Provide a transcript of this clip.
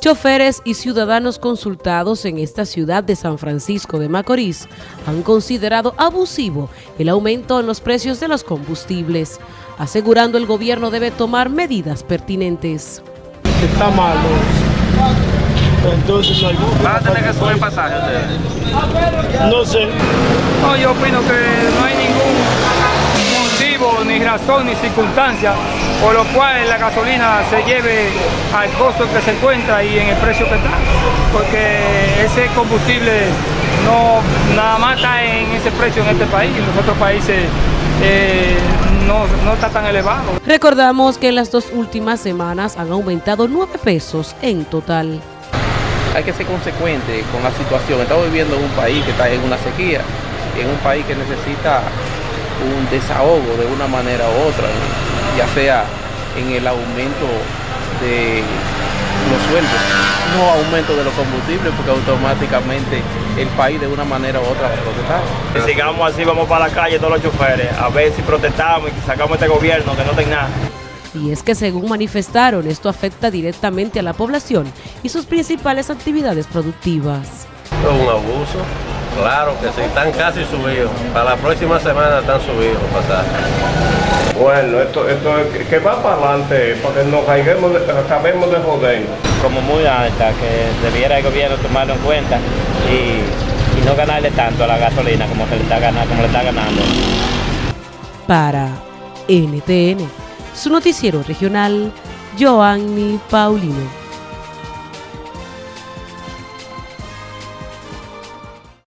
Choferes y ciudadanos consultados en esta ciudad de San Francisco de Macorís han considerado abusivo el aumento en los precios de los combustibles, asegurando el gobierno debe tomar medidas pertinentes. Está malo. Entonces, ¿Van a tener que subir pasaje ustedes? no sé. No, yo opino que no hay ningún razón, ni circunstancia por lo cual la gasolina se lleve al costo que se encuentra y en el precio que está. Porque ese combustible no nada más está en ese precio en este país, en los otros países eh, no, no está tan elevado. Recordamos que en las dos últimas semanas han aumentado 9 pesos en total. Hay que ser consecuente con la situación. Estamos viviendo en un país que está en una sequía, en un país que necesita un desahogo de una manera u otra, ya sea en el aumento de los sueldos, no aumento de los combustibles, porque automáticamente el país de una manera u otra va a protestar. Si sigamos así, vamos para la calle todos los choferes, a ver si protestamos y sacamos este gobierno que no tenga nada. Y es que según manifestaron, esto afecta directamente a la población y sus principales actividades productivas. Es un abuso, claro que sí, están casi subidos. Para la próxima semana están subidos los pasajes. Bueno, esto, esto es que va para adelante, porque nos caigamos de, acabemos de joder. Como muy alta, que debiera el gobierno tomarlo en cuenta y, y no ganarle tanto a la gasolina como, se le, está ganando, como le está ganando. Para NTN, su noticiero regional, Joanny Paulino.